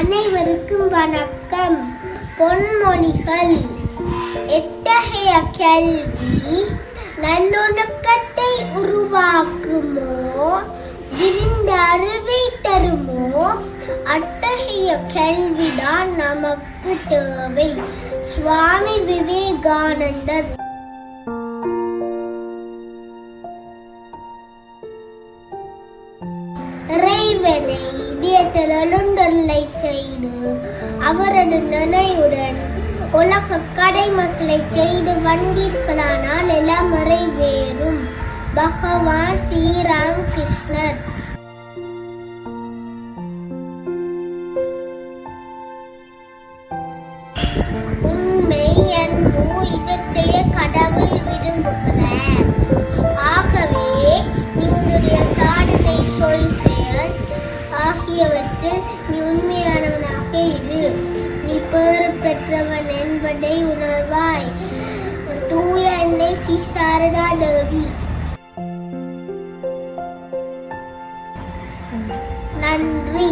அனைவருக்கும் வணக்கம். பொன்மொழிகள். எத்தகைய கல்வி நல்லொழுக்கத்தை உருவாக்குமோ? விரிந்த அறிவை தருமோ? அத்தகைய கல்விதான் நமக்கு தேவை. சுவாமி விவேகானந்தர். இறைவனை இதயத்தில் எழுந்த அவரது நினைவுடன் உலக கடைமக்களை செய்து வந்தீர்களானால் எல்லாம் நிறைவேறும். பகவான் ஸ்ரீராம் கிருஷ்ணர் உண்மை அன்பு இவற்றைய கடவுள் விரும்புகிறார். ஆகவே நீ உன்னுடைய சாதனை சொல் செயல் ஆகியவற்றில் நீ உண்மையானவனாக இரு. பேறு பெற்றவன் என்பதை உணர்வாய். தூய அன்னை ஸ்ரீ சாரதா தேவி. நன்றி.